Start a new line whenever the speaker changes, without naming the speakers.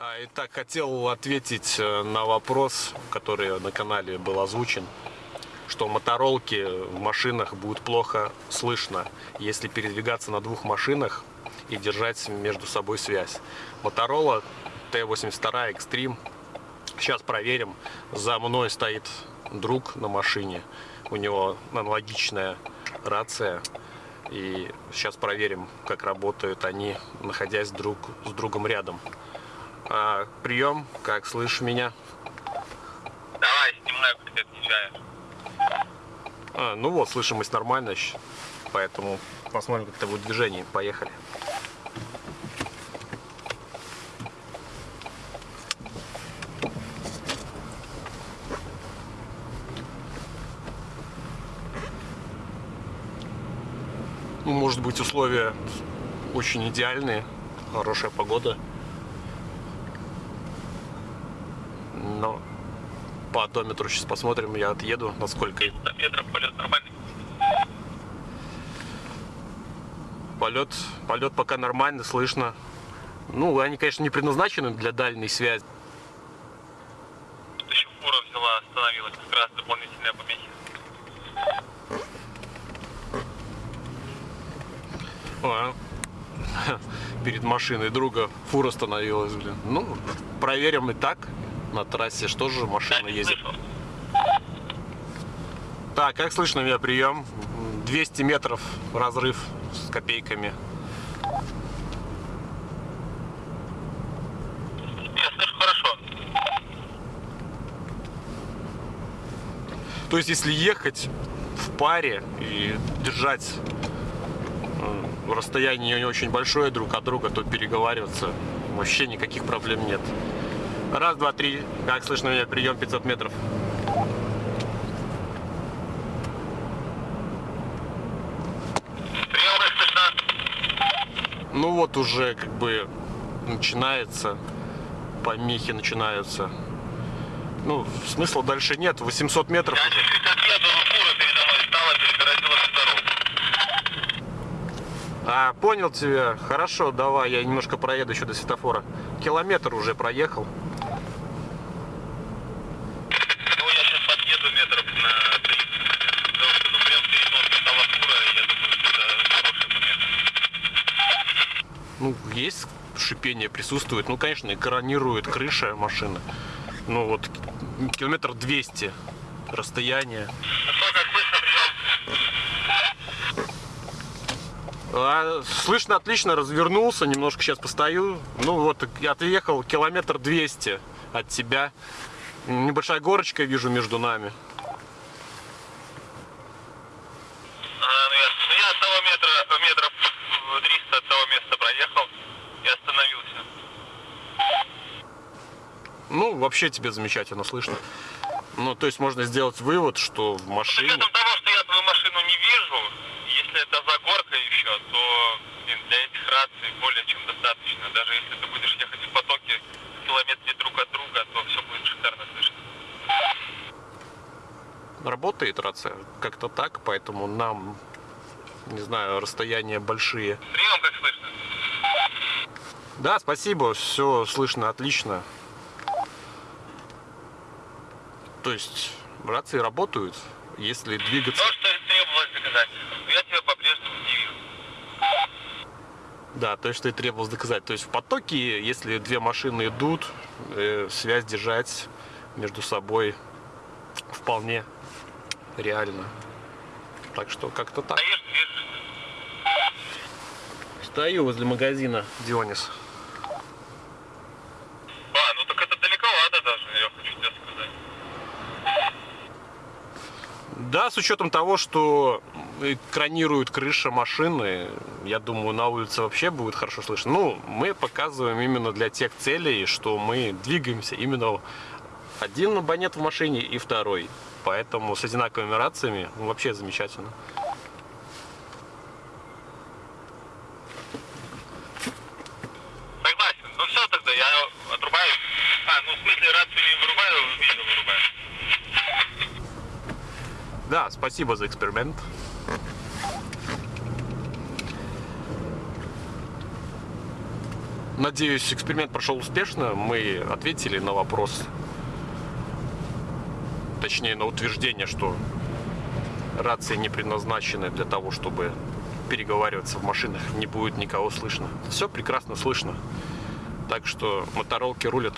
А, Итак, хотел ответить э, на вопрос, который на канале был озвучен, что моторолки в машинах будет плохо слышно, если передвигаться на двух машинах и держать между собой связь. Моторола Т-82 Extreme. Сейчас проверим. За мной стоит друг на машине. У него аналогичная рация. И сейчас проверим, как работают они, находясь друг с другом рядом. А, прием, как слышишь меня?
Давай, снимаю, как ты отъезжаешь.
А, ну вот, слышимость нормальная, поэтому посмотрим, как это будет движение. Поехали. Ну, может быть, условия очень идеальные, хорошая погода. Но по одометру сейчас посмотрим, я отъеду, насколько
300 метров полет нормальный.
Полет, полет пока нормально, слышно. Ну, они, конечно, не предназначены для дальней связи.
Тут еще фура взяла, остановилась, как раз дополнительные помехи.
А, перед машиной друга фура остановилась, блин. Ну, проверим и так. На трассе что же машина ездит. Так, как слышно меня прием? 200 метров разрыв с копейками. То есть, если ехать в паре и держать э, расстояние не очень большое друг от друга, то переговариваться вообще никаких проблем нет. Раз, два, три. Как слышно меня? Прием 500 метров. Ну вот уже как бы начинается, помехи начинаются. Ну, смысла дальше нет. 800 метров
Я
уже. А, понял тебя. Хорошо, давай, я немножко проеду еще до светофора. Километр уже проехал.
Ну, я сейчас подъеду метров на 30. Потому что, ну, прям перед носом стала фура, и я думаю, что это хорошая помеха.
Ну, есть шипение присутствует. Ну, конечно, экранирует крыша машины. Ну, вот ки- километр 200 расстояние. А, слышно отлично, развернулся, немножко сейчас постою. Ну, вот, отъехал километр 200 от тебя. Небольшая горочка вижу между нами.
А, ну, я, ну, я от того метра, метров э, 300 от того места проехал и остановился.
Ну, вообще тебе замечательно слышно. Ну, то есть можно сделать вывод, что в
С
машине...
учетом того, что я твою машину не вижу, если это за горкой еще, то блин, для этих раций более чем достаточно. Даже если ты будешь ехать в потоке километре друг от друга, то все будет шикарно слышно.
Работает рация как-то так, поэтому нам, не знаю, расстояния большие.
Прием, как слышно?
Да, спасибо, все слышно отлично. То есть рации работают, если двигаться...
То, что требовалось доказать, я тебя по-прежнему не вижу.
Да, то, что и требовалось доказать. То есть в потоке, если две машины идут, э, связь держать между собой вполне реально. Так что как-то так.
Стоишь.
Стою возле магазина Дионис.
А, ну так это далековато даже, я хочу тебе сказать.
Да, с учетом того, что экранирует крыша машины, я думаю, на улице вообще будет хорошо слышно. Ну, мы показываем именно для тех целей, что мы двигаемся именно один абонент в машине и второй. Поэтому с одинаковыми рациями ну, вообще замечательно.
Согласен. Ну все тогда, я отрубаю. А, ну в смысле рацию не вырубаю, видео вырубаю.
Да, спасибо за эксперимент. Надеюсь, эксперимент прошел успешно. Мы ответили на вопрос, точнее на утверждение, что рации не предназначены для того, чтобы переговариваться в машинах, не будет никого слышно. Все прекрасно слышно. Так что моторолки рулят.